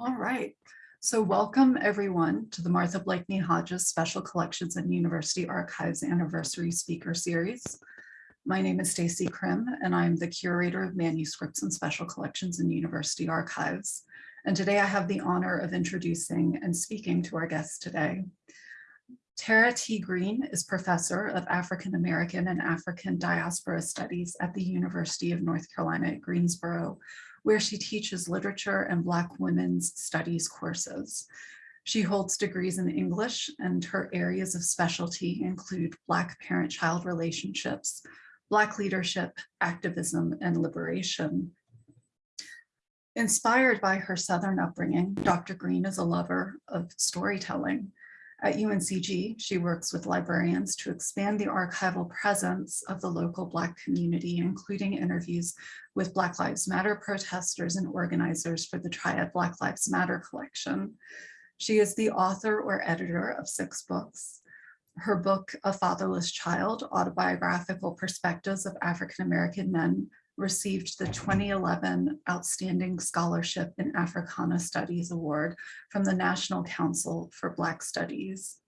All right. So welcome everyone to the Martha Blakeney Hodges Special Collections and University Archives Anniversary Speaker Series. My name is Stacy Krim and I'm the curator of manuscripts and special collections in university archives. And today I have the honor of introducing and speaking to our guests today. Tara T. Green is professor of African American and African Diaspora Studies at the University of North Carolina at Greensboro, where she teaches literature and Black women's studies courses. She holds degrees in English and her areas of specialty include Black parent-child relationships, Black leadership, activism, and liberation. Inspired by her Southern upbringing, Dr. Green is a lover of storytelling. At UNCG, she works with librarians to expand the archival presence of the local Black community, including interviews with Black Lives Matter protesters and organizers for the Triad Black Lives Matter collection. She is the author or editor of six books. Her book, A Fatherless Child, Autobiographical Perspectives of African-American Men received the 2011 Outstanding Scholarship in Africana Studies Award from the National Council for Black Studies.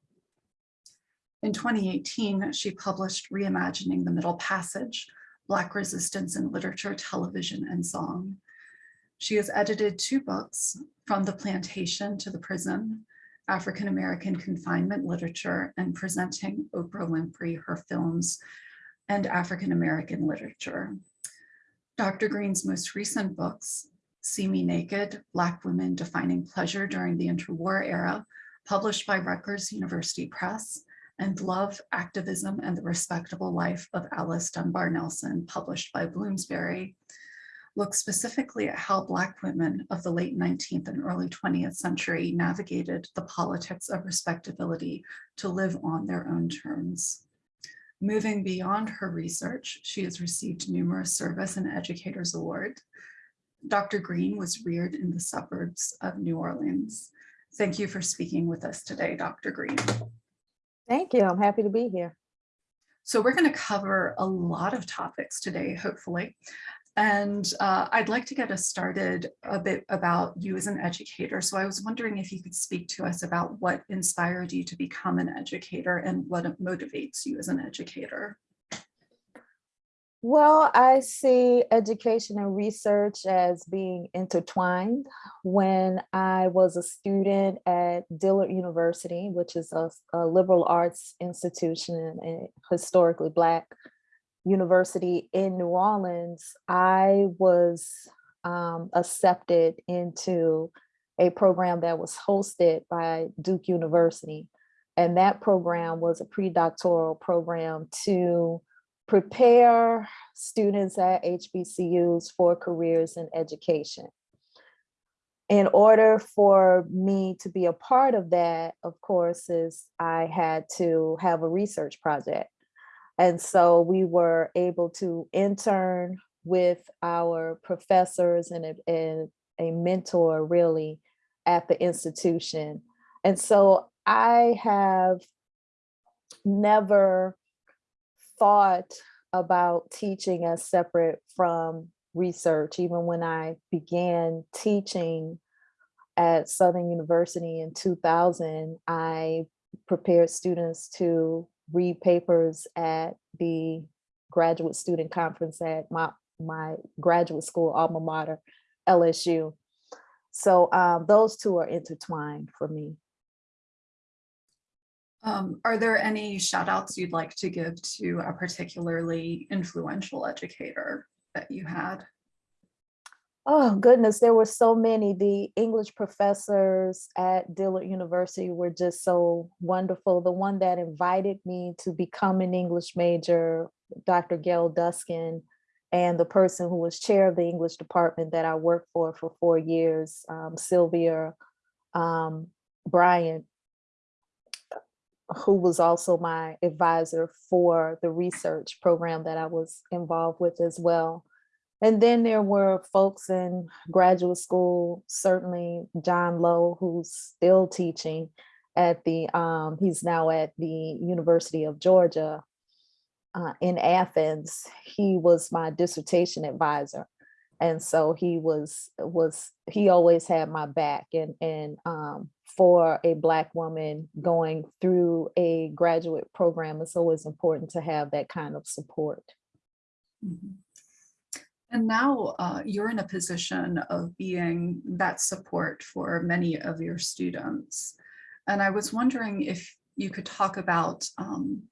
In 2018, she published Reimagining the Middle Passage, Black Resistance in Literature, Television, and Song. She has edited two books, From the Plantation to the Prison, African American Confinement Literature, and Presenting Oprah Winfrey, Her Films, and African American Literature. Dr. Green's most recent books, See Me Naked, Black Women Defining Pleasure During the Interwar Era, published by Rutgers University Press, and Love, Activism, and the Respectable Life of Alice Dunbar Nelson, published by Bloomsbury, look specifically at how Black women of the late 19th and early 20th century navigated the politics of respectability to live on their own terms. Moving beyond her research, she has received numerous service and educators award. Dr. Green was reared in the suburbs of New Orleans. Thank you for speaking with us today, Dr. Green. Thank you. I'm happy to be here. So we're going to cover a lot of topics today, hopefully. And uh, I'd like to get us started a bit about you as an educator. So I was wondering if you could speak to us about what inspired you to become an educator and what motivates you as an educator. Well, I see education and research as being intertwined. When I was a student at Dillard University, which is a, a liberal arts institution and historically Black University in New Orleans, I was um, accepted into a program that was hosted by Duke University. And that program was a pre-doctoral program to prepare students at HBCUs for careers in education. In order for me to be a part of that, of course, is I had to have a research project. And so we were able to intern with our professors and a, and a mentor really at the institution. And so I have never thought about teaching as separate from research, even when I began teaching at Southern University in 2000, I prepared students to read papers at the graduate student conference at my, my graduate school alma mater, LSU. So um, those two are intertwined for me. Um, are there any shout outs you'd like to give to a particularly influential educator that you had? Oh goodness, there were so many. The English professors at Dillard University were just so wonderful. The one that invited me to become an English major, Dr. Gail Duskin, and the person who was chair of the English department that I worked for for four years, um, Sylvia um, Bryant, who was also my advisor for the research program that I was involved with as well. And then there were folks in graduate school, certainly John Lowe, who's still teaching at the, um, he's now at the University of Georgia uh, in Athens. He was my dissertation advisor. And so he was, was, he always had my back and, and um, for a Black woman going through a graduate program, it's always important to have that kind of support. Mhm. And now uh, you're in a position of being that support for many of your students. And I was wondering if you could talk about, um,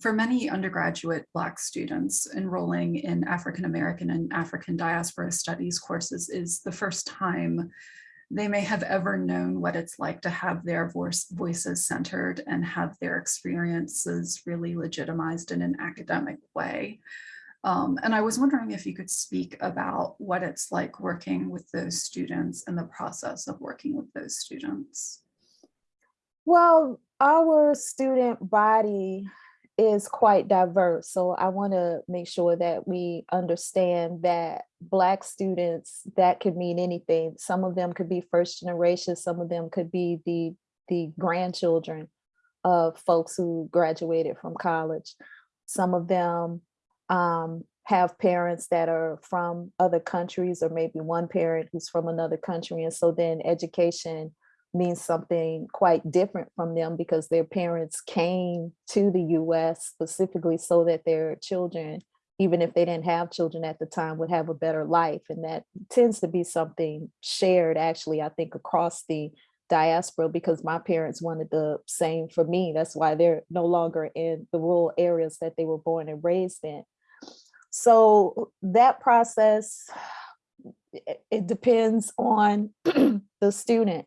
for many undergraduate Black students enrolling in African American and African diaspora studies courses is the first time they may have ever known what it's like to have their voice, voices centered and have their experiences really legitimized in an academic way. Um, and I was wondering if you could speak about what it's like working with those students and the process of working with those students. Well, our student body is quite diverse. So I want to make sure that we understand that Black students, that could mean anything. Some of them could be first generation, some of them could be the, the grandchildren of folks who graduated from college. Some of them um, have parents that are from other countries or maybe one parent who's from another country. And so then education means something quite different from them because their parents came to the US specifically so that their children, even if they didn't have children at the time, would have a better life. And that tends to be something shared actually, I think, across the diaspora because my parents wanted the same for me. That's why they're no longer in the rural areas that they were born and raised in. So that process, it, depends on the student.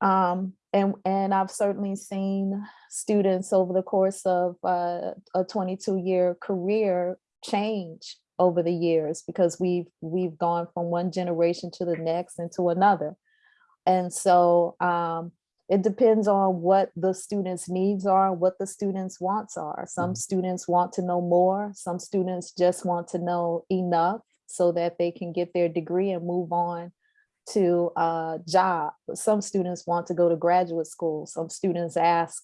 Um, and, and I've certainly seen students over the course of uh, a 22 year career change over the years because we've we've gone from one generation to the next and to another. And so um, it depends on what the students' needs are, what the students' wants are. Some students want to know more. Some students just want to know enough so that they can get their degree and move on to a job. Some students want to go to graduate school. Some students ask,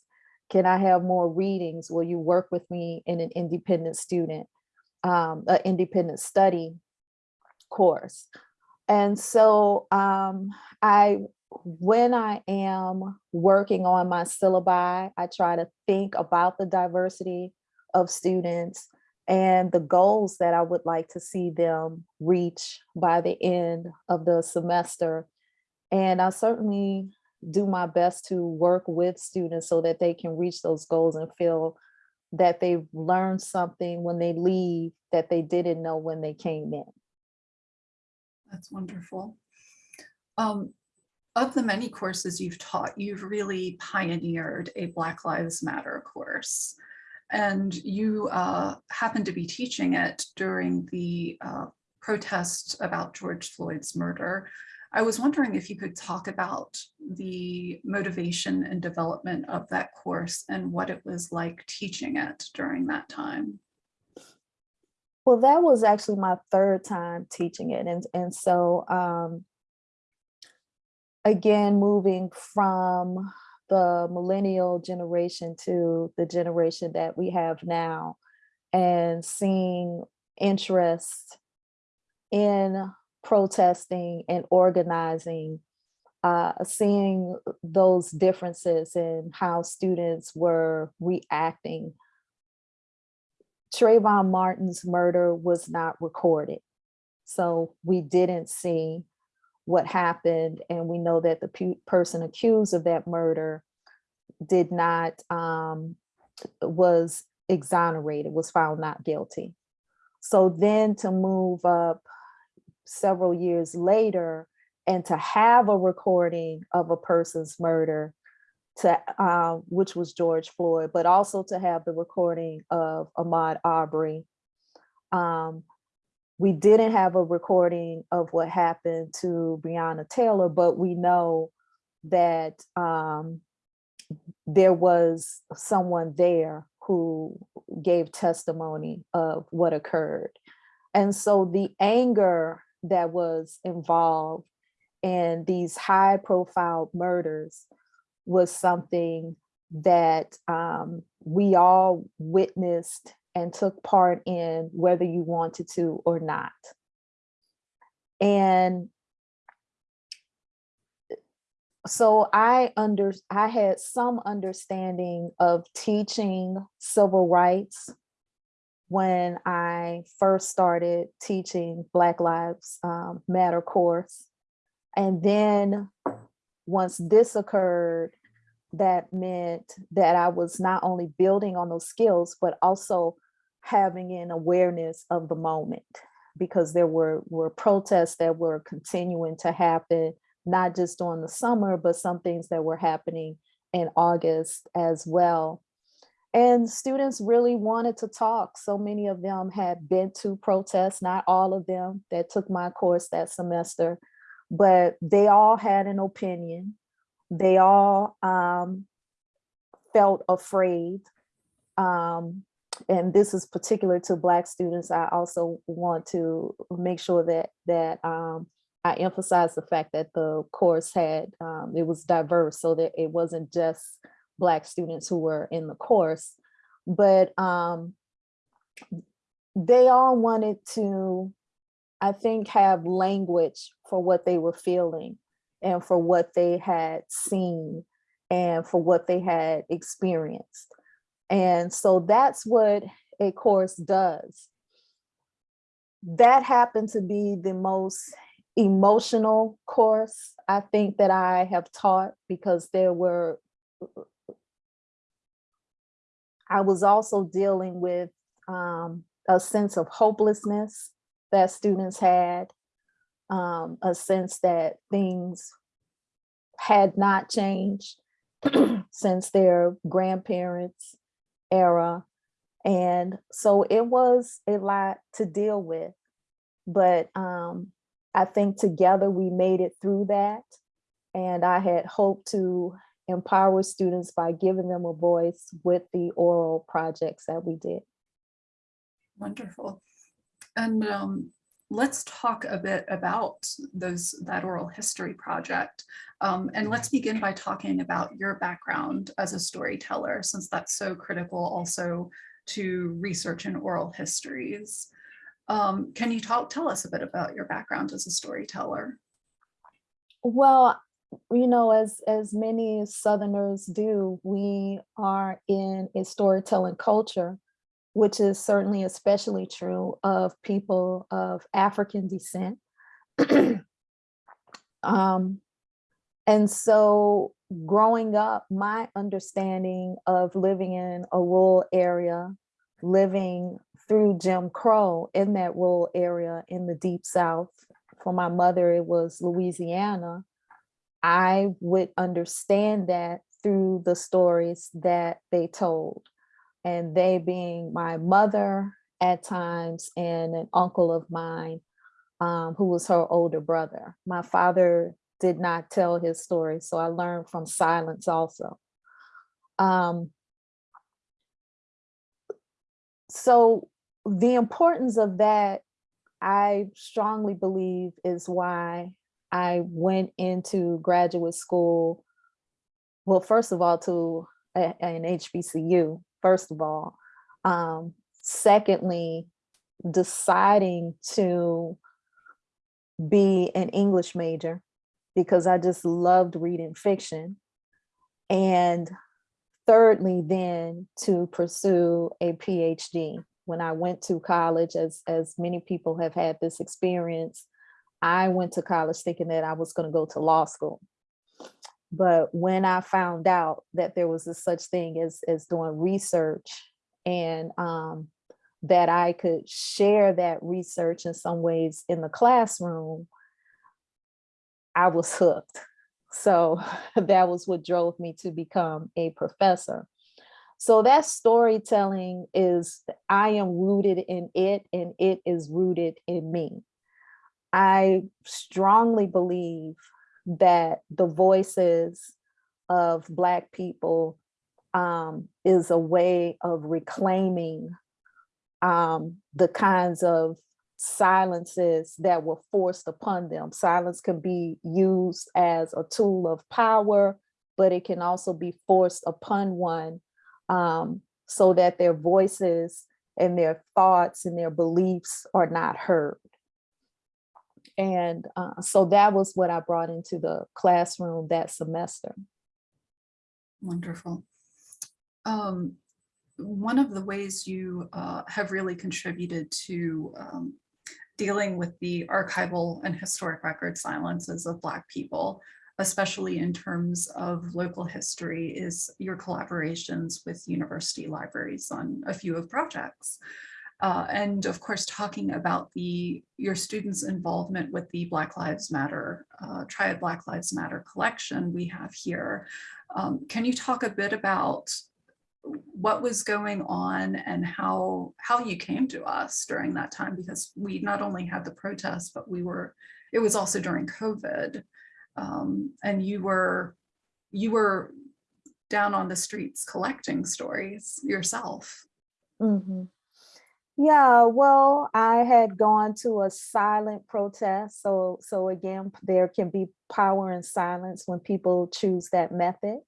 can I have more readings? Will you work with me in an independent student, um, an independent study course? And so um, I, when I am working on my syllabi, I try to think about the diversity of students and the goals that I would like to see them reach by the end of the semester. And I certainly do my best to work with students so that they can reach those goals and feel that they've learned something when they leave that they didn't know when they came in. That's wonderful. Um, of the many courses you've taught, you've really pioneered a Black Lives Matter course. And you uh, happen to be teaching it during the uh, protest about George Floyd's murder. I was wondering if you could talk about the motivation and development of that course and what it was like teaching it during that time. Well, that was actually my third time teaching it. And, and so, um, again, moving from the millennial generation to the generation that we have now and seeing interest in protesting and organizing, uh, seeing those differences in how students were reacting Trayvon Martin's murder was not recorded. So we didn't see what happened. And we know that the pe- person accused of that murder did not, um, was exonerated, was found not guilty. So then to move up several years later and to have a recording of a person's murder to uh, which was George Floyd, but also to have the recording of Ahmaud Arbery. Um, we didn't have a recording of what happened to Breonna Taylor, but we know that um, there was someone there who gave testimony of what occurred. And so the anger that was involved in these high profile murders was something that um, we all witnessed and took part in whether you wanted to or not. And so I under, I had some understanding of teaching civil rights when I first started teaching Black Lives um, Matter course. And then once this occurred, that meant that I was not only building on those skills, but also having an awareness of the moment because there were, were protests that were continuing to happen, not just during the summer, but some things that were happening in August as well. And students really wanted to talk. So many of them had been to protests, not all of them that took my course that semester, but they all had an opinion. They all um, felt afraid. Um, and this is particular to Black students. I also want to make sure that that um, I emphasize the fact that the course had, um, it was diverse so that it wasn't just Black students who were in the course, but um, they all wanted to, I think, have language for what they were feeling and for what they had seen and for what they had experienced. And so that's what a course does. That happened to be the most emotional course I think that I have taught because there were, I was also dealing with um, a sense of hopelessness that students had, um, a sense that things had not changed since their grandparents era. And so it was a lot to deal with, but um, I think together we made it through that. And I had hoped to empower students by giving them a voice with the oral projects that we did. Wonderful. And um, let's talk a bit about those that oral history project. Um, and let's begin by talking about your background as a storyteller, since that's so critical also to research in oral histories. Um, can you talk, tell us a bit about your background as a storyteller? Well, you know, as, as many Southerners do, we are in a storytelling culture, which is certainly especially true of people of African descent. um, and so growing up, my understanding of living in a rural area, living through Jim Crow in that rural area in the deep South, for my mother, it was Louisiana, I would understand that through the stories that they told. And they being my mother at times and an uncle of mine um, who was her older brother. My father did not tell his story, so I learned from silence also. Um, so the importance of that, I strongly believe is why I went into graduate school. Well, first of all, to an HBCU, first of all. Um, secondly, deciding to be an English major because I just loved reading fiction. And thirdly, then to pursue a PhD. When I went to college, as, as many people have had this experience, I went to college thinking that I was going to go to law school. But when I found out that there was a such thing as, as doing research and um, that I could share that research in some ways in the classroom, I was hooked. So that was what drove me to become a professor. So that storytelling is, I am rooted in it and it is rooted in me. I strongly believe that the voices of Black people um, is a way of reclaiming um, the kinds of silences that were forced upon them. Silence can be used as a tool of power, but it can also be forced upon one um, so that their voices and their thoughts and their beliefs are not heard. And uh, so that was what I brought into the classroom that semester. Wonderful. Um, one of the ways you uh, have really contributed to um, dealing with the archival and historic record silences of Black people, especially in terms of local history, is your collaborations with university libraries on a few of projects. Uh, and of course, talking about the your students' involvement with the Black Lives Matter, uh, Triad Black Lives Matter collection we have here. Um, can you talk a bit about what was going on and how how you came to us during that time? Because we not only had the protests, but we were, it was also during COVID. Um, and you were you were down on the streets collecting stories yourself. Mhm. Yeah, well, I had gone to a silent protest. So, so again, there can be power in silence when people choose that method.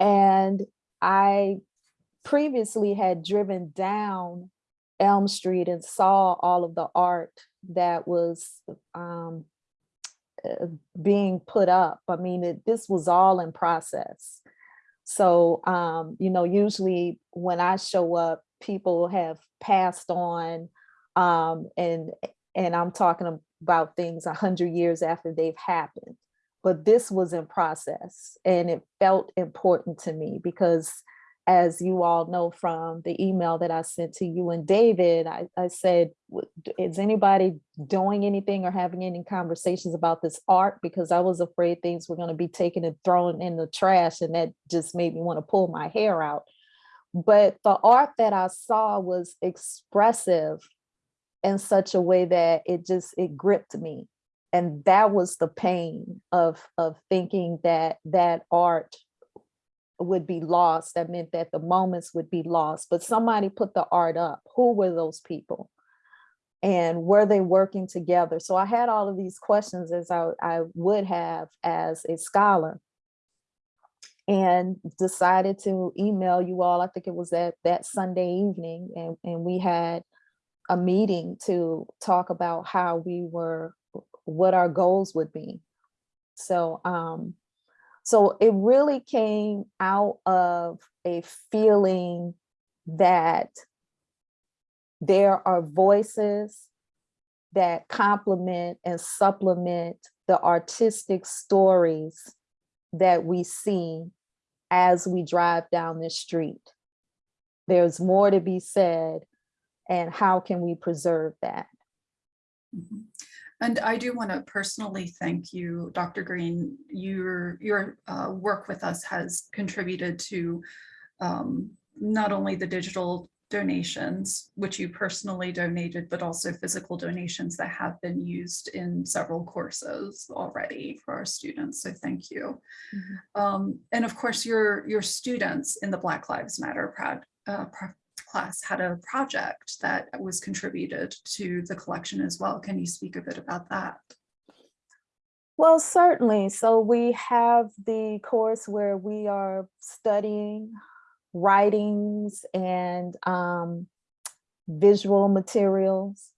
And I previously had driven down Elm Street and saw all of the art that was um, uh, being put up. I mean, it, this was all in process. So, um, you know, usually when I show up, people have passed on um, and and I'm talking about things a hundred years after they've happened. But this was in process and it felt important to me because as you all know from the email that I sent to you and David, I, I said, is anybody doing anything or having any conversations about this art? Because I was afraid things were going to be taken and thrown in the trash and that just made me want to pull my hair out. But the art that I saw was expressive in such a way that it just, it gripped me. And that was the pain of, of thinking that that art would be lost. That meant that the moments would be lost, but somebody put the art up. Who were those people? And were they working together? So I had all of these questions as I, I would have as a scholar and decided to email you all. I think it was that, that Sunday evening and, and we had a meeting to talk about how we were, what our goals would be. So, um, so it really came out of a feeling that there are voices that complement and supplement the artistic stories that we see as we drive down this street. There's more to be said and how can we preserve that? Mhm. And I do want to personally thank you, Dr. Green. Your your uh, work with us has contributed to um, not only the digital donations, which you personally donated, but also physical donations that have been used in several courses already for our students. So thank you. Um, and of course, your your students in the Black Lives Matter prod, uh, pro- class had a project that was contributed to the collection as well. Can you speak a bit about that? Well, certainly. So we have the course where we are studying writings and um, visual materials.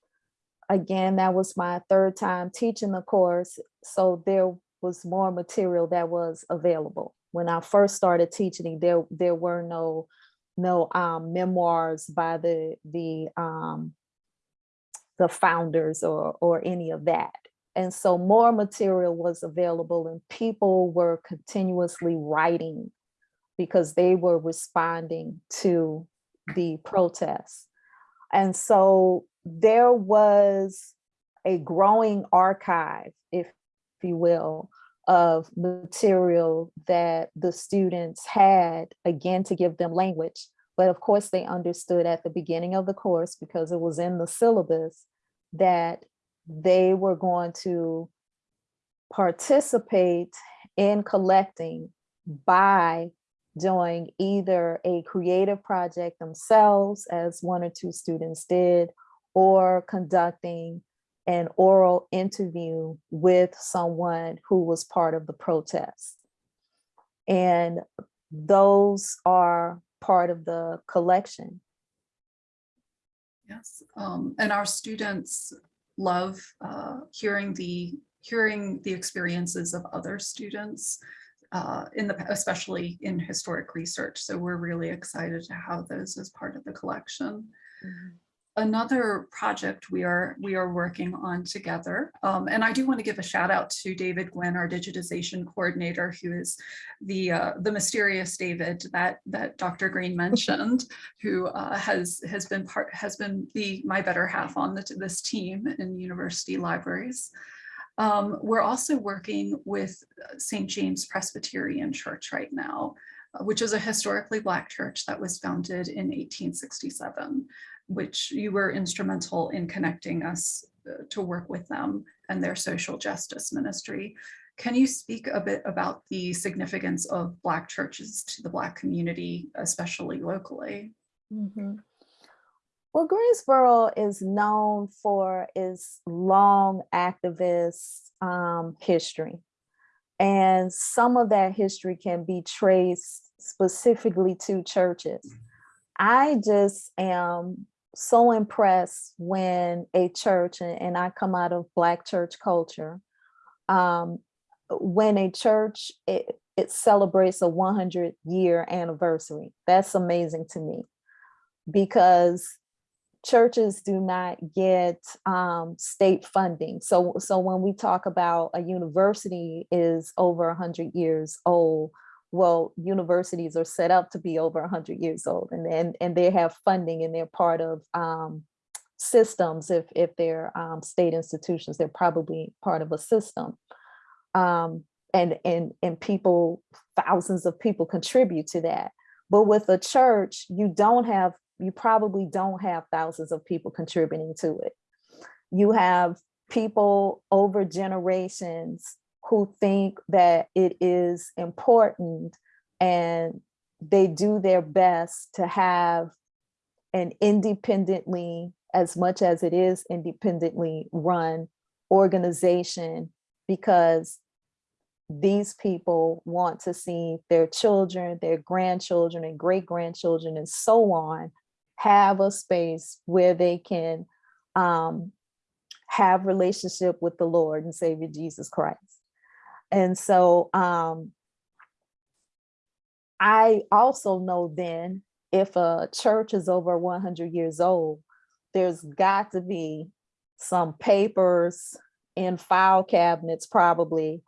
Again, that was my third time teaching the course. So there was more material that was available. When I first started teaching, there, there were no, no um, memoirs by the, the, um, the founders or, or any of that. And so more material was available and people were continuously writing because they were responding to the protests. And so there was a growing archive, if you will, of material that the students had, again, to give them language. But of course, they understood at the beginning of the course, because it was in the syllabus, that they were going to participate in collecting by doing either a creative project themselves, as one or two students did, or conducting an oral interview with someone who was part of the protest. And those are part of the collection. Yes, um, and our students love uh, hearing the hearing the experiences of other students uh, in the especially in historic research. So we're really excited to have those as part of the collection another project we are we are working on together. Um, and I do want to give a shout out to David Gwynn, our digitization coordinator, who is the uh, the mysterious David that that Dr. Green mentioned, who uh, has has been part has been the my better half on the, this team in university libraries. Um, we're also working with St. James Presbyterian Church right now, uh, which is a historically Black church that was founded in 1867 which you were instrumental in connecting us uh, to work with them and their social justice ministry. Can you speak a bit about the significance of Black churches to the Black community, especially locally? Mhm. Well, Greensboro is known for its long activist um, history. And some of that history can be traced specifically to churches. I just am so impressed when a church, and, and I come out of Black church culture, um, when a church, it, it celebrates a 100 year anniversary. That's amazing to me because churches do not get um, state funding. So, so when we talk about a university is over 100 years old, well, universities are set up to be over 100 years old and, and, and they have funding and they're part of um, systems. If, if they're um, state institutions, they're probably part of a system. Um, and, and, and people, thousands of people contribute to that. But with a church, you don't have, you probably don't have thousands of people contributing to it. You have people over generations who think that it is important and they do their best to have an independently, as much as it is independently run organization because these people want to see their children, their grandchildren and great grandchildren and so on have a space where they can um, have relationship with the Lord and Savior Jesus Christ. And so um, I also know then if a church is over 100 years old, there's got to be some papers in file cabinets probably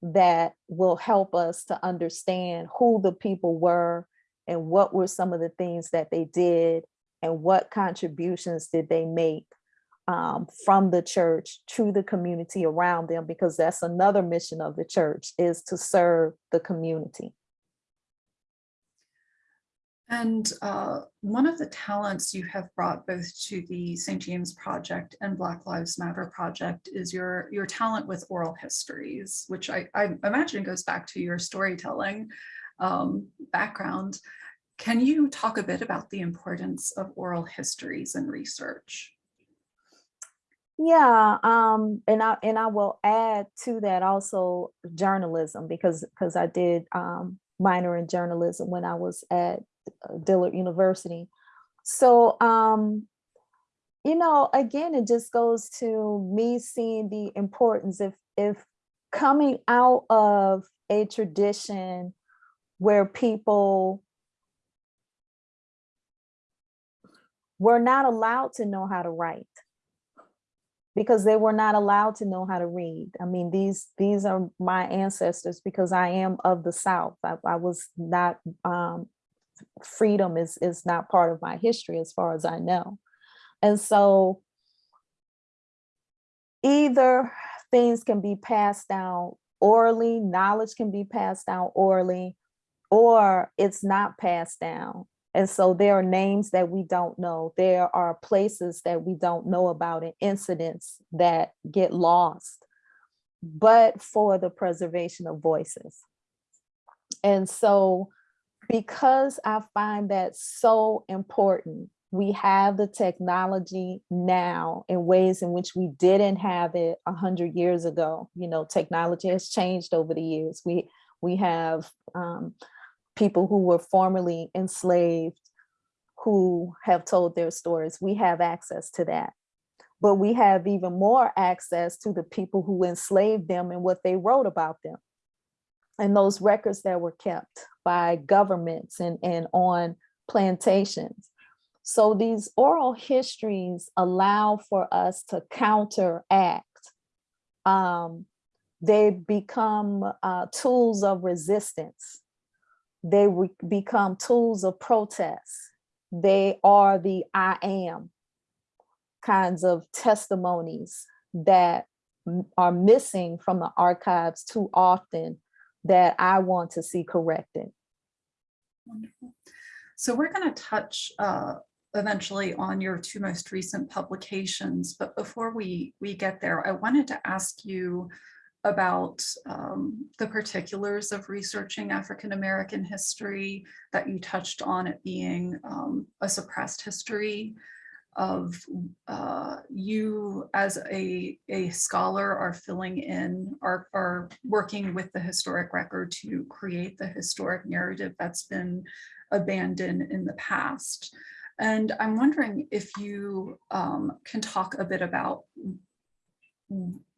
that will help us to understand who the people were and what were some of the things that they did and what contributions did they make um, from the church to the community around them, because that's another mission of the church is to serve the community. And uh, one of the talents you have brought both to the St. James Project and Black Lives Matter Project is your, your talent with oral histories, which I, I imagine goes back to your storytelling um, background. Can you talk a bit about the importance of oral histories in research? Yeah, um, and I and I will add to that also journalism because because I did um, minor in journalism when I was at uh, Dillard University. So um, you know, again, it just goes to me seeing the importance if if coming out of a tradition where people were not allowed to know how to write because they were not allowed to know how to read. I mean, these these are my ancestors because I am of the South. I, I was not, um, freedom is, is not part of my history as far as I know. And so either things can be passed down orally, knowledge can be passed down orally, or it's not passed down. And so there are names that we don't know. There are places that we don't know about and incidents that get lost, but for the preservation of voices. And so because I find that so important, we have the technology now in ways in which we didn't have it a hundred years ago. You know, technology has changed over the years. We we have um, people who were formerly enslaved who have told their stories. We have access to that. but we have even more access to the people who enslaved them and what they wrote about them. And those records that were kept by governments and, and on plantations. So these oral histories allow for us to counteract. Um, they become uh, tools of resistance. They become tools of protest. They are the I am kinds of testimonies that are missing from the archives too often that I want to see corrected. Wonderful. So we're going to touch uh, eventually on your two most recent publications, but before we we get there, I wanted to ask you about um, the particulars of researching African American history that you touched on it being um, a suppressed history of uh, you as a, a scholar are filling in, are, are working with the historic record to create the historic narrative that's been abandoned in the past. And I'm wondering if you um, can talk a bit about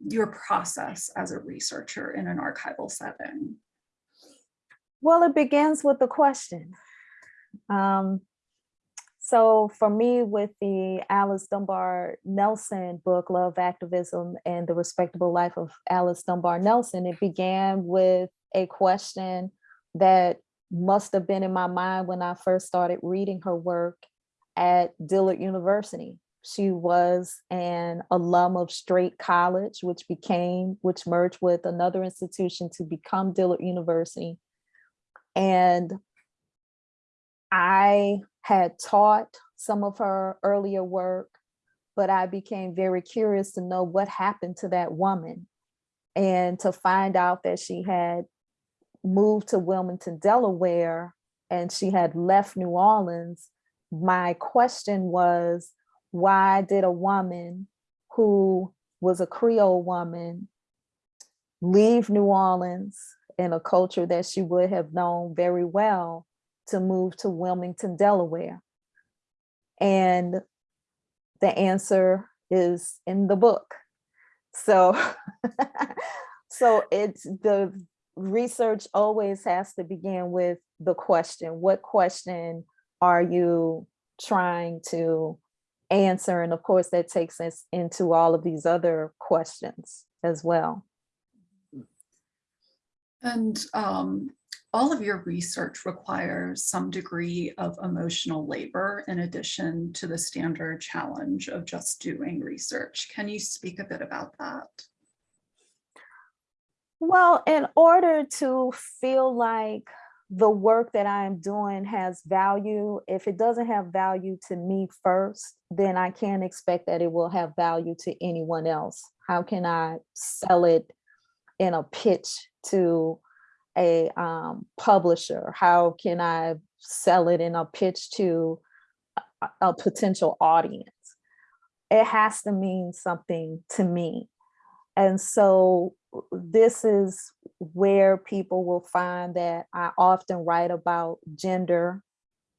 your process as a researcher in an archival setting. Well, it begins with the question. Um, so for me, with the Alice Dunbar Nelson book, Love Activism and the Respectable Life of Alice Dunbar Nelson, it began with a question that must have been in my mind when I first started reading her work at Dillard University. She was an alum of Straight College, which became, which merged with another institution to become Dillard University. And I had taught some of her earlier work, but I became very curious to know what happened to that woman and to find out that she had moved to Wilmington, Delaware, and she had left New Orleans. My question was, why did a woman who was a Creole woman leave New Orleans in a culture that she would have known very well to move to Wilmington, Delaware? And the answer is in the book. So, so it's the research always has to begin with the question, what question are you trying to answer? And of course, that takes us into all of these other questions as well. And um, all of your research requires some degree of emotional labor in addition to the standard challenge of just doing research. Can you speak a bit about that? Well, in order to feel like the work that I am doing has value, if it doesn't have value to me first, then I can't expect that it will have value to anyone else. How can I sell it in a pitch to a um, publisher? How can I sell it in a pitch to a, a potential audience? It has to mean something to me. And so this is where people will find that I often write about gender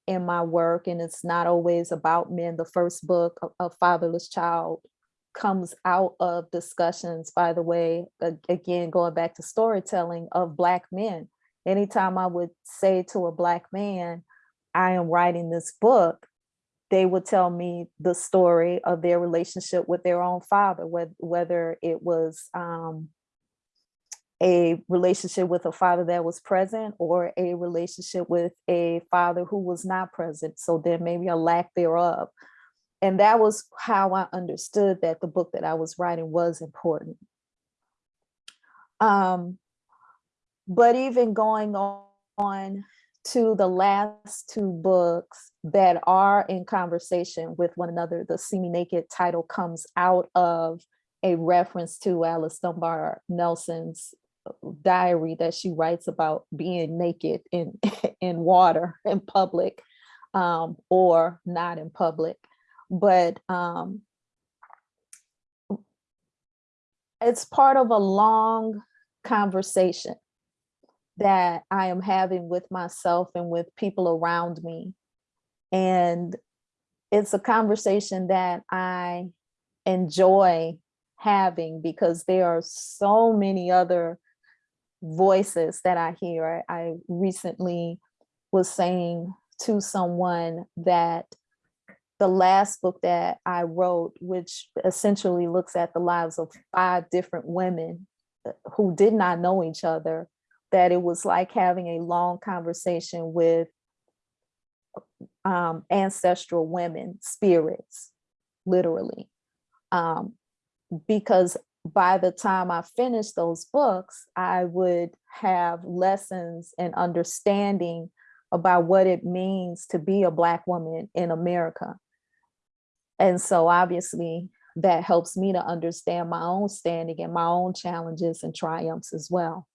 in my work, and it's not always about men. The first book, A, Fatherless Child, comes out of discussions, by the way, again, going back to storytelling of Black men. Anytime I would say to a Black man, I am writing this book, they would tell me the story of their relationship with their own father, whether it was um, a relationship with a father that was present or a relationship with a father who was not present. So there may be a lack thereof. And that was how I understood that the book that I was writing was important. Um, but even going on to the last two books that are in conversation with one another, the See Me Naked title comes out of a reference to Alice Dunbar Nelson's diary that she writes about being naked in in water in public um, or not in public but um, it's part of a long conversation that I am having with myself and with people around me. And it's a conversation that I enjoy having because there are so many other voices that I hear. I recently was saying to someone that the last book that I wrote, which essentially looks at the lives of five different women who did not know each other, that it was like having a long conversation with um, ancestral women, spirits, literally. Um, because by the time I finished those books, I would have lessons and understanding about what it means to be a Black woman in America. And so obviously that helps me to understand my own standing and my own challenges and triumphs as well.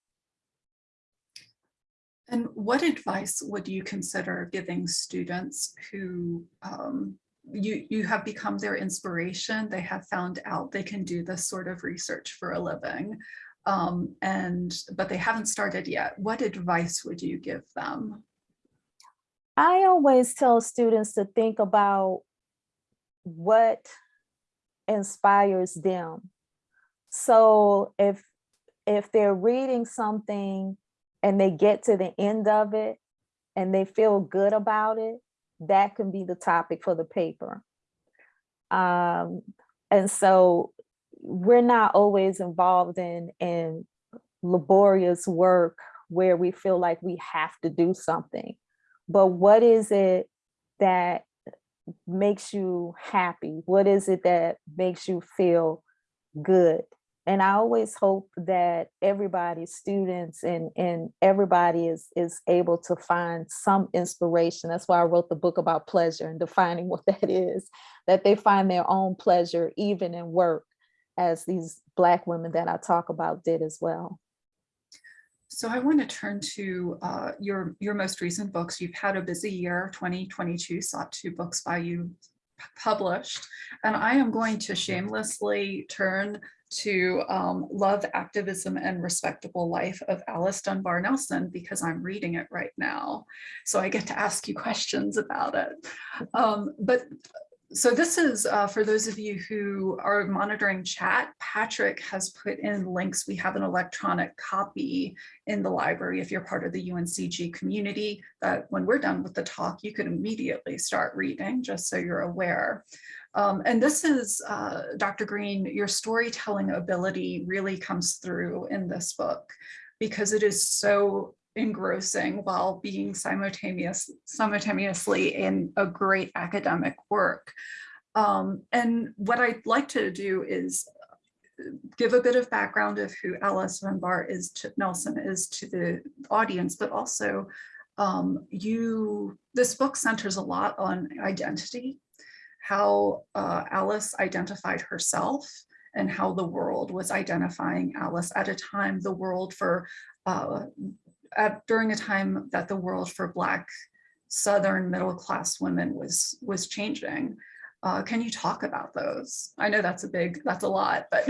And what advice would you consider giving students who um, you, you have become their inspiration? They have found out they can do this sort of research for a living, um, and but they haven't started yet. What advice would you give them? I always tell students to think about what inspires them. So if if they're reading something and they get to the end of it and they feel good about it, that can be the topic for the paper. Um, and so we're not always involved in, in laborious work where we feel like we have to do something. But what is it that makes you happy? What is it that makes you feel good? And I always hope that everybody, students and, and everybody is, is able to find some inspiration. That's why I wrote the book about pleasure and defining what that is, that they find their own pleasure even in work as these Black women that I talk about did as well. So I want to turn to uh, your, your most recent books. You've had a busy year, 2022, saw two books by you published, and I am going to shamelessly turn to um, Love, Activism, and Respectable Life of Alice Dunbar Nelson because I'm reading it right now. So I get to ask you questions about it. Um, but so this is uh, for those of you who are monitoring chat, Patrick has put in links. We have an electronic copy in the library if you're part of the UNCG community that when we're done with the talk, you can immediately start reading just so you're aware. Um, and this is, uh, Dr. Green, your storytelling ability really comes through in this book because it is so engrossing while being simultaneous, simultaneously in a great academic work. Um, and what I'd like to do is give a bit of background of who Alice Dunbar is to Nelson is to the audience, but also um, you, this book centers a lot on identity, how uh, Alice identified herself and how the world was identifying Alice at a time the world for uh, at, during a time that the world for Black Southern middle class women was was changing. Uh, can you talk about those? I know that's a big, that's a lot, but.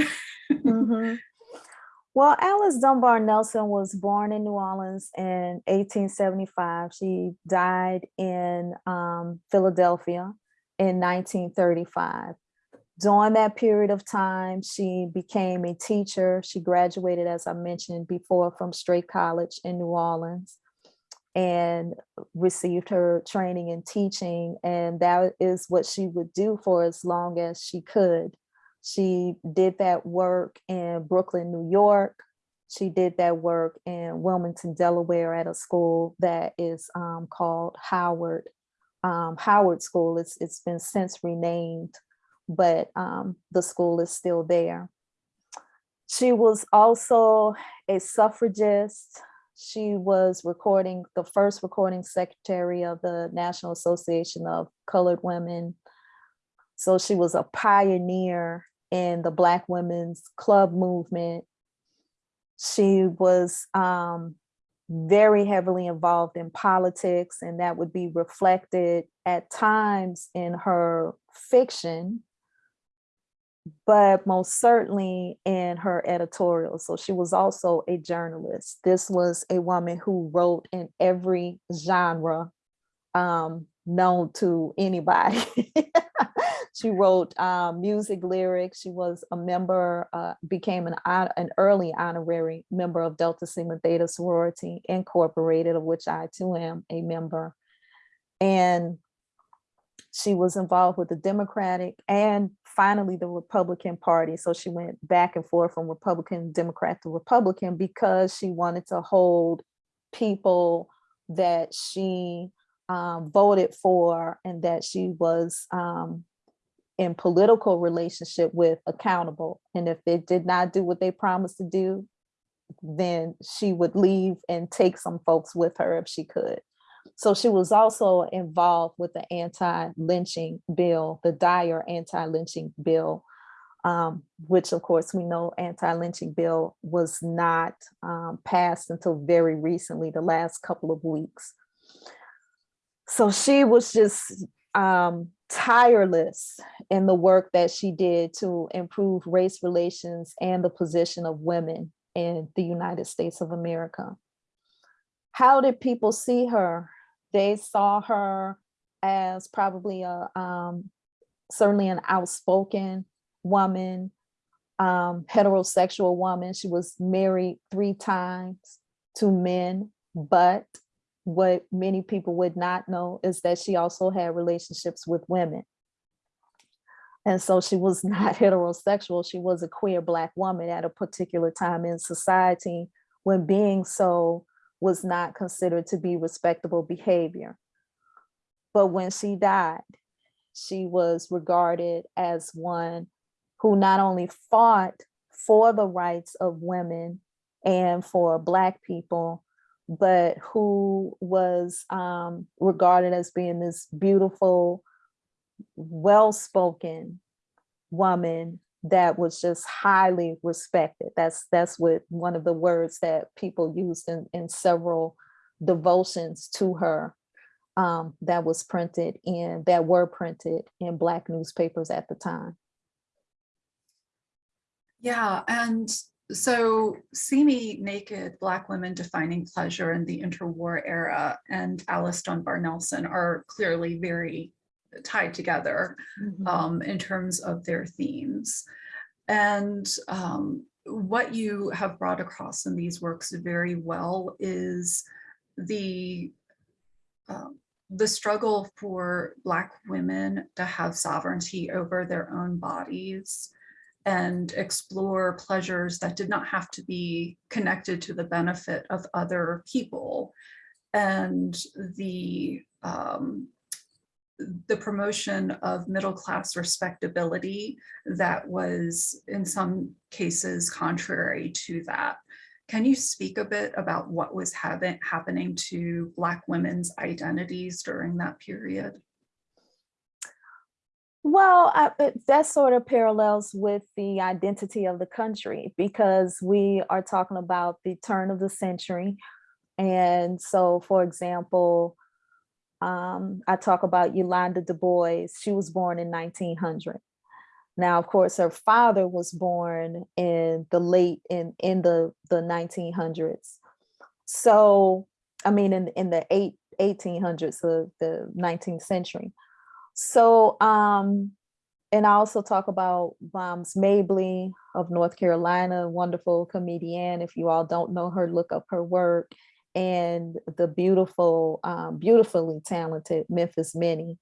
mm -hmm. Well, Alice Dunbar Nelson was born in New Orleans in 1875. She died in um, Philadelphia in 1935 during that period of time, she became a teacher. She graduated, as I mentioned before, from Straight College in New Orleans and received her training in teaching. And that is what she would do for as long as she could. She did that work in Brooklyn, New York. She did that work in Wilmington, Delaware at a school that is um, called Howard, um, Howard School. It's, it's been since renamed but um, the school is still there. She was also a suffragist. She was recording the first recording secretary of the National Association of Colored Women. So she was a pioneer in the Black women's club movement. She was um, very heavily involved in politics and that would be reflected at times in her fiction but most certainly in her editorial. So she was also a journalist. This was a woman who wrote in every genre um, known to anybody. she wrote um, music lyrics. She was a member, uh, became an, an early honorary member of Delta Sigma Theta Sorority Incorporated, of which I too am a member. And she was involved with the Democratic and finally the Republican Party. So she went back and forth from Republican, Democrat to Republican because she wanted to hold people that she um, voted for and that she was um, in political relationship with accountable. And if they did not do what they promised to do, then she would leave and take some folks with her if she could. So she was also involved with the anti-lynching bill, the Dyer anti-lynching bill, um, which of course we know anti-lynching bill was not um, passed until very recently, the last couple of weeks. So she was just um, tireless in the work that she did to improve race relations and the position of women in the United States of America. How did people see her? They saw her as probably a um, certainly an outspoken woman, um, heterosexual woman. She was married three times to men, but what many people would not know is that she also had relationships with women. And so she was not heterosexual. She was a queer Black woman at a particular time in society when being so was not considered to be respectable behavior. But when she died, she was regarded as one who not only fought for the rights of women and for Black people, but who was um, regarded as being this beautiful, well-spoken woman that was just highly respected. That's that's what one of the words that people used in, in several devotions to her um, that was printed in, that were printed in Black newspapers at the time. Yeah, and so See Me Naked, Black Women Defining Pleasure in the Interwar Era and Alice Dunbar Nelson are clearly very tied together um, in terms of their themes. And um, what you have brought across in these works very well is the um, the struggle for Black women to have sovereignty over their own bodies and explore pleasures that did not have to be connected to the benefit of other people. And the um, the promotion of middle-class respectability that was in some cases contrary to that. Can you speak a bit about what was happen happening to Black women's identities during that period? Well, I, that sort of parallels with the identity of the country because we are talking about the turn of the century. And so, for example, um, I talk about Yolanda Du Bois. She was born in 1900. Now, of course, her father was born in the late in in the the 1900s. So, I mean, in in the eight 1800s, the the 19th century. So, um, and I also talk about Moms Mabley of North Carolina, wonderful comedian. If you all don't know her, look up her work and the beautiful, um, beautifully talented Memphis Minnie.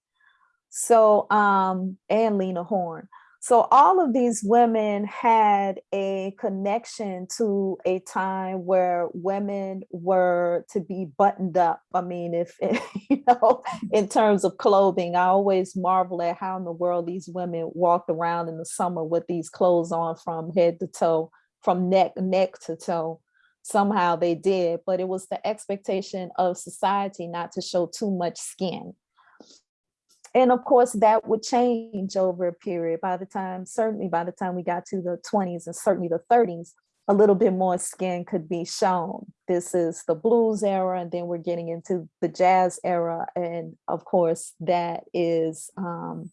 So, um, and Lena Horne. So all of these women had a connection to a time where women were to be buttoned up. I mean, if, you know, in terms of clothing, I always marvel at how in the world these women walked around in the summer with these clothes on from head to toe, from neck, neck to toe somehow they did, but it was the expectation of society not to show too much skin. And of course, that would change over a period by the time, certainly by the time we got to the 20s and certainly the 30s, a little bit more skin could be shown. This is the blues era, and then we're getting into the jazz era. And of course, that is um,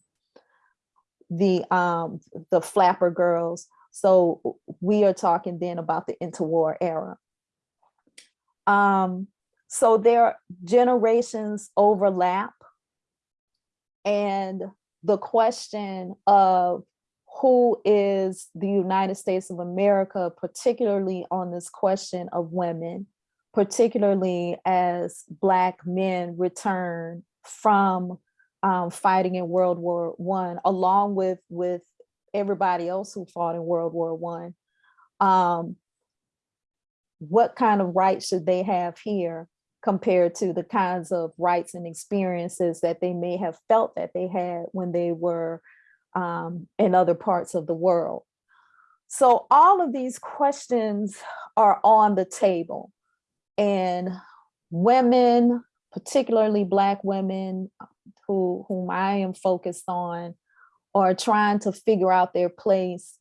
the um, the flapper girls. So we are talking then about the interwar era. Um, so their generations overlap and the question of who is the United States of America, particularly on this question of women, particularly as Black men return from um, fighting in World War One, along with with everybody else who fought in World War One. Um, what kind of rights should they have here compared to the kinds of rights and experiences that they may have felt that they had when they were um, in other parts of the world? So all of these questions are on the table and women, particularly Black women who, whom I am focused on, are trying to figure out their place.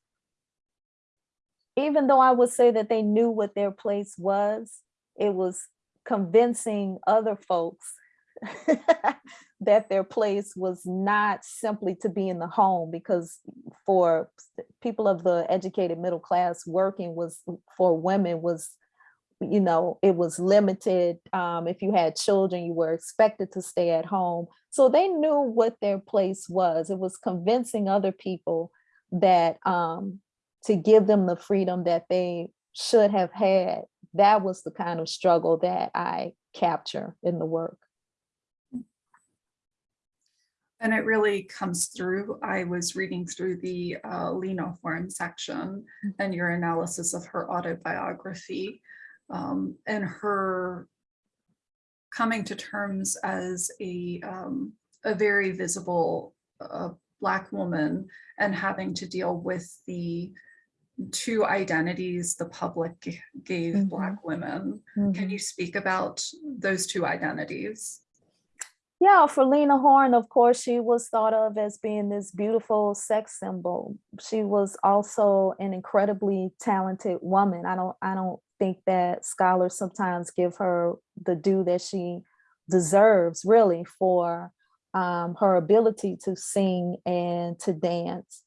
Even though I would say that they knew what their place was, it was convincing other folks that their place was not simply to be in the home because for people of the educated middle class working was for women was you know it was limited. Um, if you had children you were expected to stay at home. So they knew what their place was. It was convincing other people that um, to give them the freedom that they should have had that was the kind of struggle that i capture in the work And it really comes through. I was reading through the uh, Lena Horne section and your analysis of her autobiography um, and her coming to terms as a, um, a very visible uh, Black woman and having to deal with the two identities the public gave Mhm. Black women. Can you speak about those two identities? Yeah, for Lena Horne, of course, she was thought of as being this beautiful sex symbol. She was also an incredibly talented woman. I don't, I don't think that scholars sometimes give her the due that she deserves, really, for um, her ability to sing and to dance.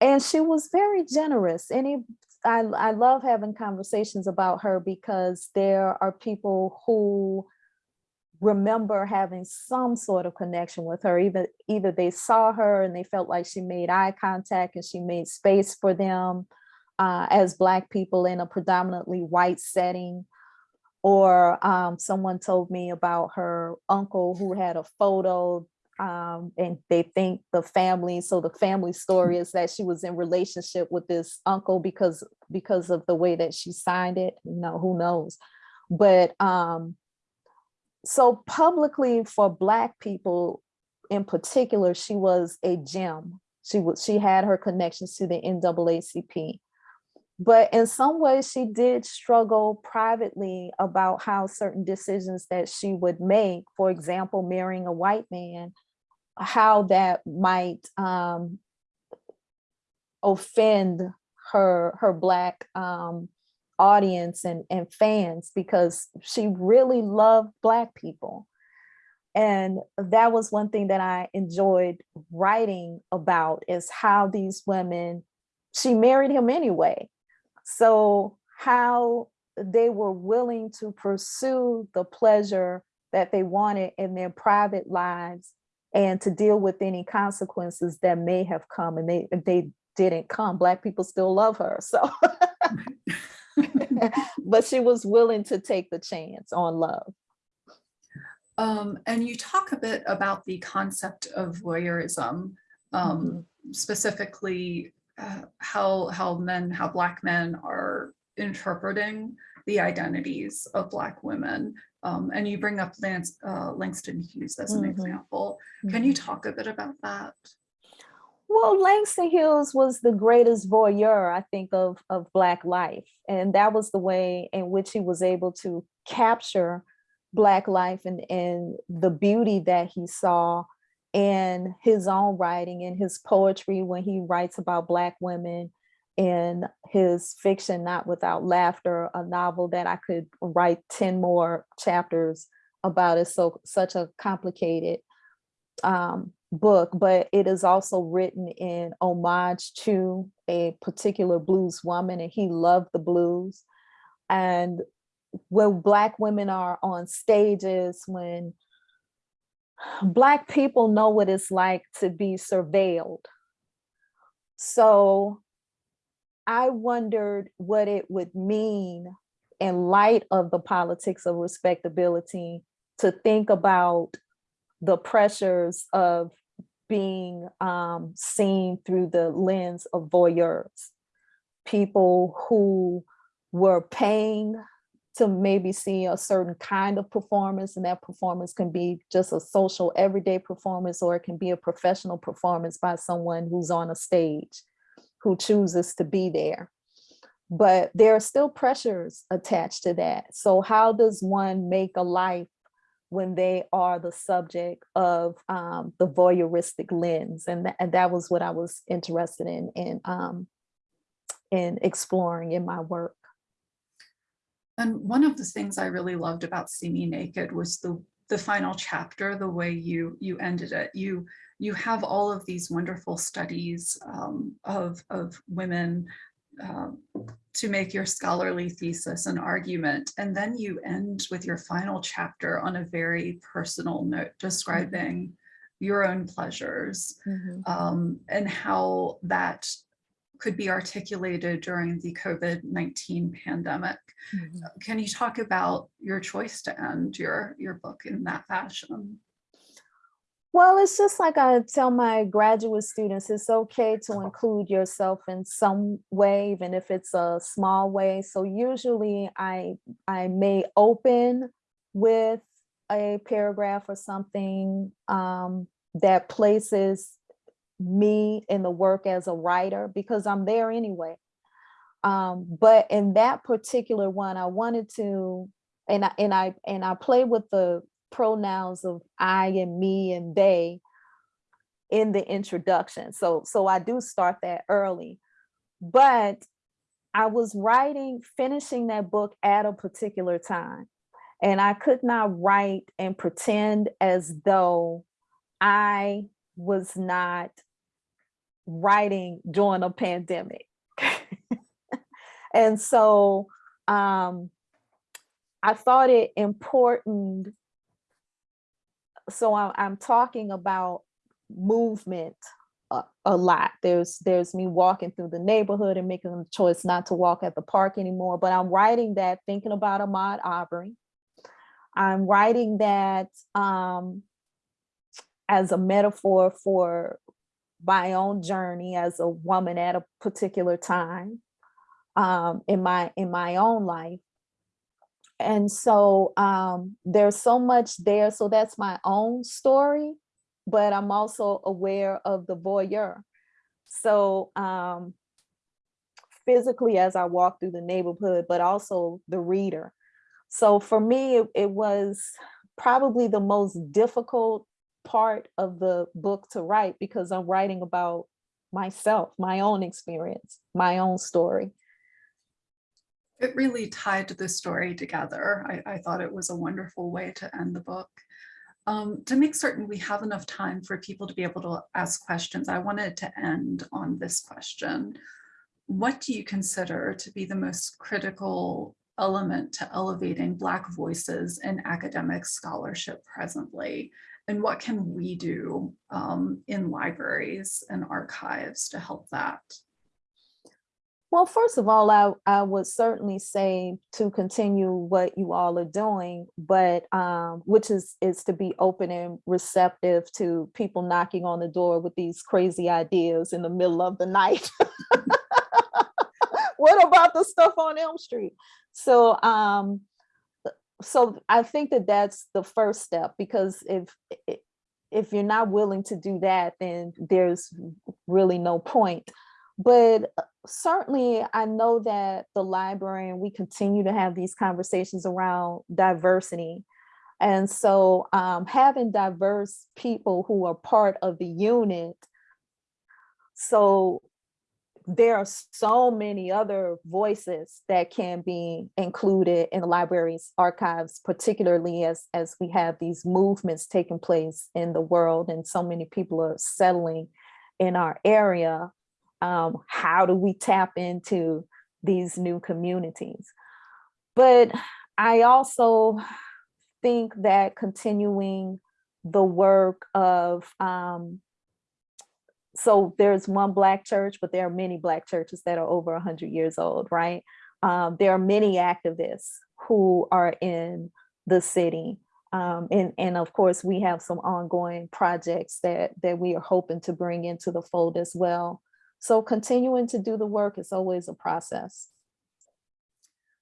And she was very generous. Any, I, I love having conversations about her because there are people who remember having some sort of connection with her. even either they saw her and they felt like she made eye contact and she made space for them uh, as Black people in a predominantly white setting. Or um, someone told me about her uncle who had a photo um, and they think the family, so the family story is that she was in relationship with this uncle because because of the way that she signed it. You know, who knows? But um, so publicly for black people in particular she was a gem she was she had her connections to the naacp but in some ways she did struggle privately about how certain decisions that she would make for example marrying a white man how that might um, offend her her black um, audience and, and fans because she really loved Black people. And that was one thing that I enjoyed writing about is how these women, she married him anyway. So how they were willing to pursue the pleasure that they wanted in their private lives and to deal with any consequences that may have come and they they didn't come. Black people still love her. So but she was willing to take the chance on love. Um, and you talk a bit about the concept of voyeurism, um, specifically uh, how how men, how Black men are interpreting the identities of Black women. Um, and you bring up Lance, uh, Langston Hughes as an Mhm. example. Can you talk a bit about that? Well, Langston Hughes was the greatest voyeur, I think, of, of Black life. And that was the way in which he was able to capture Black life and, and the beauty that he saw in his own writing, in his poetry, when he writes about Black women, in his fiction, Not Without Laughter, a novel that I could write 10 more chapters about. It's so such a complicated um, book, but it is also written in homage to a particular blues woman and he loved the blues. And when Black women are on stages, when Black people know what it's like to be surveilled. So I wondered what it would mean in light of the politics of respectability to think about the pressures of being um, seen through the lens of voyeurs. People who were paying to maybe see a certain kind of performance and that performance can be just a social everyday performance or it can be a professional performance by someone who's on a stage who chooses to be there. But there are still pressures attached to that. So how does one make a life when they are the subject of um, the voyeuristic lens? And, tha- and that was what I was interested in, in, um, in exploring in my work. And one of the things I really loved about See Me Naked was the the final chapter, the way you you ended it. You you have all of these wonderful studies um, of of women um, to make your scholarly thesis an argument, and then you end with your final chapter on a very personal note describing your own pleasures um, and how that could be articulated during the COVID-19 pandemic. Mhm. Can you talk about your choice to end your, your book in that fashion? Well, it's just like I tell my graduate students, it's okay to include yourself in some way, even if it's a small way. So usually I, I may open with a paragraph or something um, that places me in the work as a writer because I'm there anyway. Um, but in that particular one, I wanted to, and I, and I, and I play with the pronouns of I and me and they in the introduction. So, so I do start that early, but I was writing, finishing that book at a particular time. And I could not write and pretend as though I was not writing during a pandemic. and so um, I thought it important. So I, I'm talking about movement a, a lot. There's there's me walking through the neighborhood and making the choice not to walk at the park anymore. But I'm writing that thinking about Ahmaud Arbery. I'm writing that um, as a metaphor for my own journey as a woman at a particular time um, in my in my own life. And so um, there's so much there. So that's my own story, but I'm also aware of the voyeur. So um, physically as I walk through the neighborhood, but also the reader. So for me, it, it was probably the most difficult part of the book to write because I'm writing about myself, my own experience, my own story. It really tied the story together. I, I thought it was a wonderful way to end the book. Um, to make certain we have enough time for people to be able to ask questions, I wanted to end on this question. What do you consider to be the most critical element to elevating Black voices in academic scholarship presently? And what can we do um, in libraries and archives to help that? Well, first of all, I, I would certainly say to continue what you all are doing, but um, which is is to be open and receptive to people knocking on the door with these crazy ideas in the middle of the night. what about the stuff on Elm Street? So um, so I think that that's the first step because if if you're not willing to do that, then there's really no point. But uh, certainly I know that the library and we continue to have these conversations around diversity. And so um, having diverse people who are part of the unit. So there are so many other voices that can be included in the library's archives, particularly as, as we have these movements taking place in the world and so many people are settling in our area. Um, how do we tap into these new communities? But I also think that continuing the work of, um, so there's one black church, but there are many black churches that are over 100 years old, right? Um, there are many activists who are in the city. Um, and, and of course, we have some ongoing projects that, that we are hoping to bring into the fold as well. So continuing to do the work is always a process.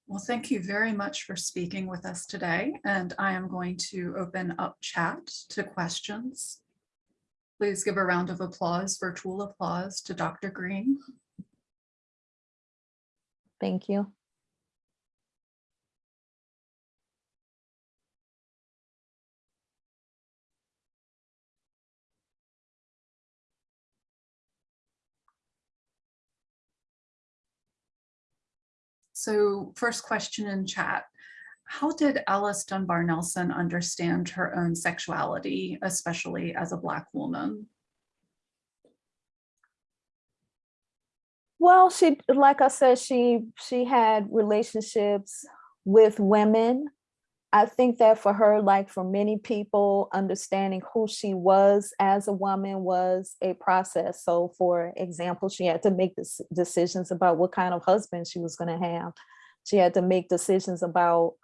Well, thank you very much for speaking with us today, and I am going to open up chat to questions. Please give a round of applause, virtual applause to Dr. Green. Thank you. So first question in chat. How did Alice Dunbar Nelson understand her own sexuality, especially as a Black woman? Well, she, like I said, she she had relationships with women. I think that for her, like for many people, understanding who she was as a woman was a process. So for example, she had to make decisions about what kind of husband she was going to have. She had to make decisions about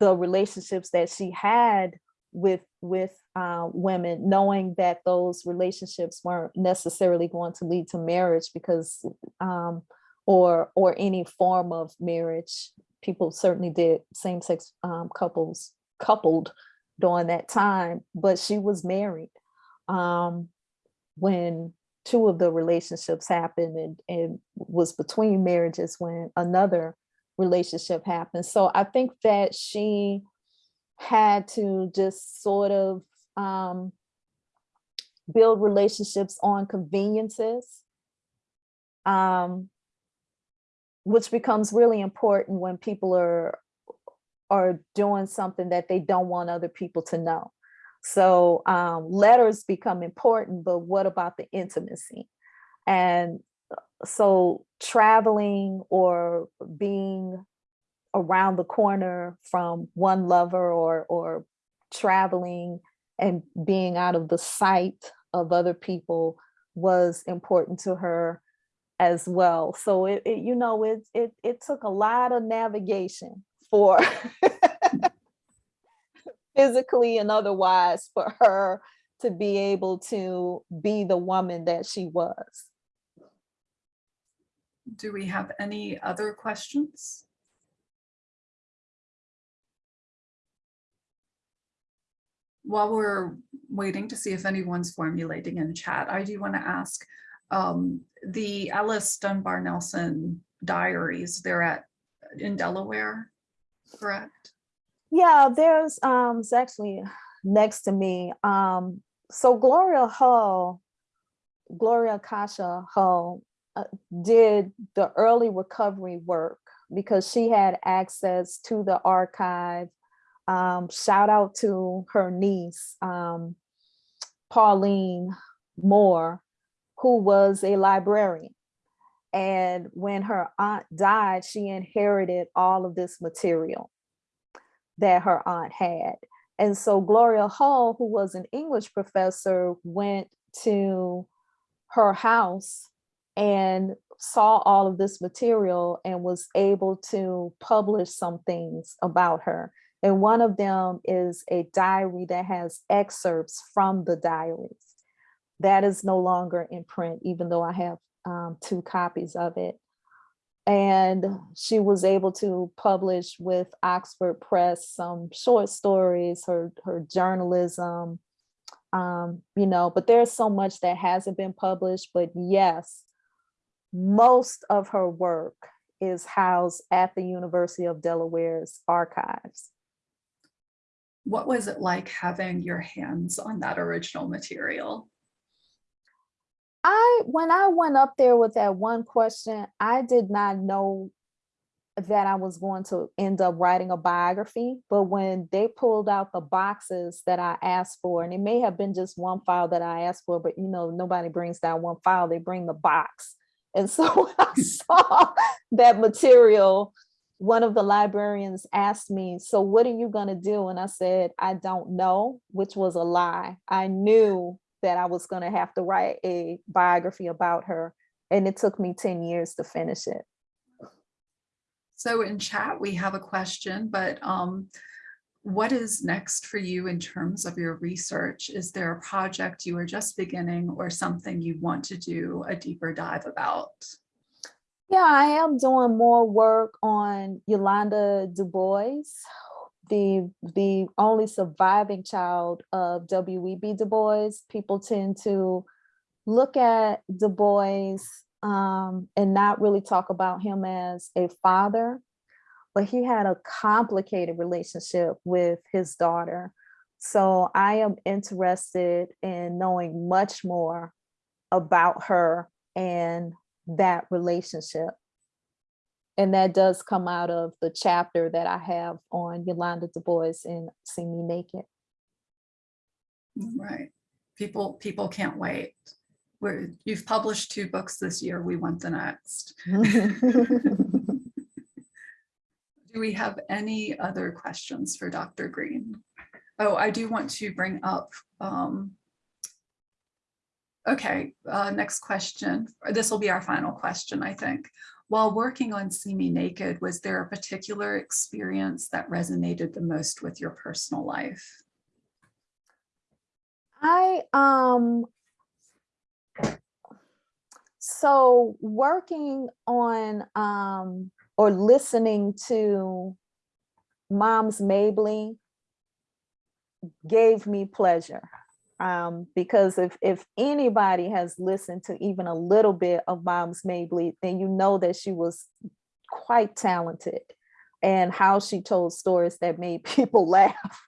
the relationships that she had with with uh, women, knowing that those relationships weren't necessarily going to lead to marriage because um, or or any form of marriage. People certainly did same-sex um, couples coupled during that time, but she was married um, when two of the relationships happened and, and was between marriages when another relationship happened. So I think that she had to just sort of um, build relationships on conveniences, um, which becomes really important when people are are doing something that they don't want other people to know. So um, letters become important, but what about the intimacy? And so traveling or being around the corner from one lover or or traveling and being out of the sight of other people was important to her as well. So it, it you know, it, it, it took a lot of navigation for physically and otherwise for her to be able to be the woman that she was. Do we have any other questions? While we're waiting to see if anyone's formulating in chat, I do want to ask um, the Alice Dunbar Nelson diaries, they're at in Delaware, correct? Yeah, there's um it's actually next to me. Um so Gloria Hull, Gloria Akasha Hull did the early recovery work because she had access to the archive. Um, shout out to her niece, um, Pauline Moore, who was a librarian. And when her aunt died, she inherited all of this material that her aunt had. And so Gloria Hull, who was an English professor, went to her house and saw all of this material and was able to publish some things about her. And one of them is a diary that has excerpts from the diaries. That is no longer in print, even though I have um, two copies of it. And she was able to publish with Oxford Press some short stories, her, her journalism, um, you know, but there's so much that hasn't been published, but yes, most of her work is housed at the University of Delaware's archives. What was it like having your hands on that original material? I, when I went up there with that one question, I did not know that I was going to end up writing a biography, but when they pulled out the boxes that I asked for, and it may have been just one file that I asked for, but you know, nobody brings down one file, they bring the box. And so I saw that material, one of the librarians asked me, so what are you gonna do? And I said, I don't know, which was a lie. I knew that I was gonna have to write a biography about her. And it took me 10 years to finish it. So in chat, we have a question, but um, what is next for you in terms of your research? Is there a project you are just beginning or something you want to do a deeper dive about? Yeah, I am doing more work on Yolanda Du Bois, the, the only surviving child of W.E.B. Du Bois. People tend to look at Du Bois um, and not really talk about him as a father, but he had a complicated relationship with his daughter. So I am interested in knowing much more about her and that relationship. And that does come out of the chapter that I have on Yolanda Du Bois in See Me Naked. Right. People, people can't wait. We're, you've published two books this year. We want the next. Do we have any other questions for Dr. Green? Oh, I do want to bring up, um, okay, uh, next question. This will be our final question, I think. While working on See Me Naked, was there a particular experience that resonated the most with your personal life? I, um, so working on, um, or listening to Moms Mabley gave me pleasure. Um, because if, if anybody has listened to even a little bit of Moms Mabley, then you know that she was quite talented and how she told stories that made people laugh.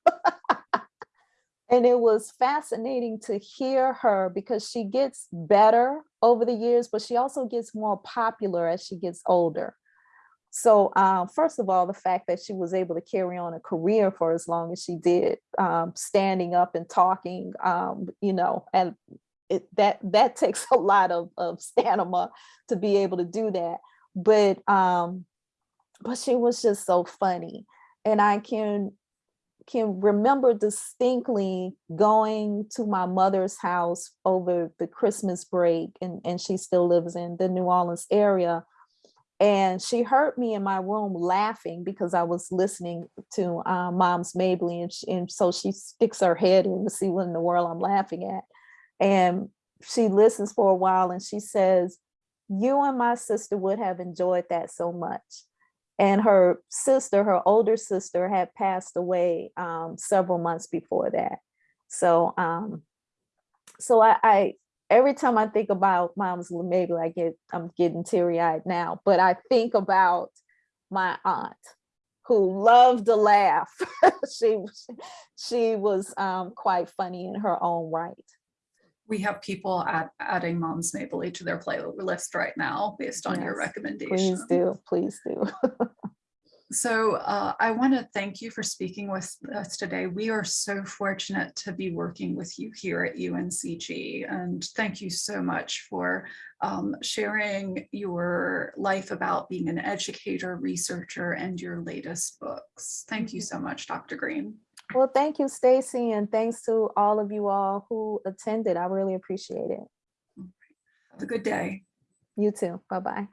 and it was fascinating to hear her because she gets better over the years, but she also gets more popular as she gets older. So um, first of all, the fact that she was able to carry on a career for as long as she did, um, standing up and talking, um, you know, and it, that that takes a lot of, of stamina to be able to do that. But um, but she was just so funny, and I can can remember distinctly going to my mother's house over the Christmas break, and and she still lives in the New Orleans area and she heard me in my room laughing because I was listening to uh, Moms Mabley, and, she, and so she sticks her head in to see what in the world I'm laughing at. And she listens for a while and she says, you and my sister would have enjoyed that so much. And her sister, her older sister had passed away um, several months before that. So, um, so I, I, every time I think about Moms Mabley I get I'm getting teary eyed now, but I think about my aunt who loved to laugh. she she was um, quite funny in her own right. We have people add, adding Moms Mabley to their playlist right now based on your Yes, recommendation. Please do, please do. So uh, I want to thank you for speaking with us today. We are so fortunate to be working with you here at UNCG. And thank you so much for um, sharing your life about being an educator, researcher, and your latest books. Thank you so much, Dr. Green. Well, thank you, Stacy, and thanks to all of you all who attended. I really appreciate it. Have a good day. You too. Bye-bye.